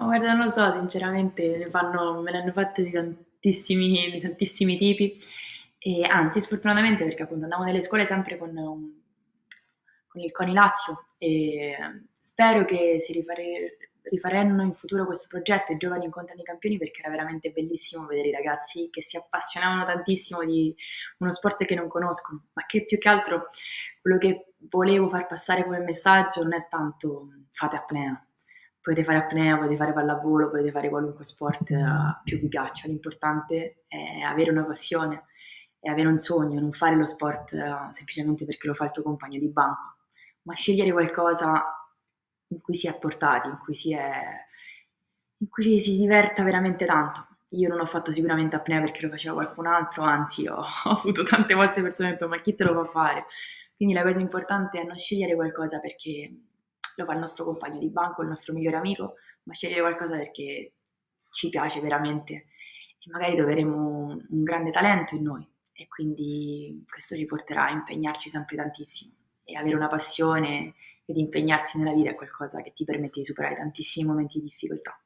Ma guarda, non lo so, sinceramente ne fanno me ne hanno fatte di tantissimi di tantissimi tipi e anzi sfortunatamente perché appunto andavo nelle scuole sempre con un con il CONI Lazio e spero che si rifare rifaranno in futuro questo progetto, I giovani incontrano i campioni, perché era veramente bellissimo vedere i ragazzi che si appassionavano tantissimo di uno sport che non conoscono, ma che più che altro quello che volevo far passare come messaggio non è tanto fate apnea. Potete fare apnea, potete fare pallavolo, potete fare qualunque sport più vi piaccia, l'importante è avere una passione e avere un sogno, non fare lo sport semplicemente perché lo fa il tuo compagno di banco, ma scegliere qualcosa in cui si è portati, in cui si è in cui si diverta veramente tanto. Io non ho fatto sicuramente apnea perché lo faceva qualcun altro, anzi ho ho avuto tante volte persone che han detto: "Ma chi te lo fa fare?" Quindi la cosa importante è non scegliere qualcosa perché lo fa il nostro compagno di banco, il nostro migliore amico, ma scegliere qualcosa perché ci piace veramente e magari troveremo un grande talento in noi e quindi questo ci porterà a impegnarci sempre tantissimo e avere una passione ed impegnarsi nella vita è qualcosa che ti permette di superare tantissimi momenti di difficoltà.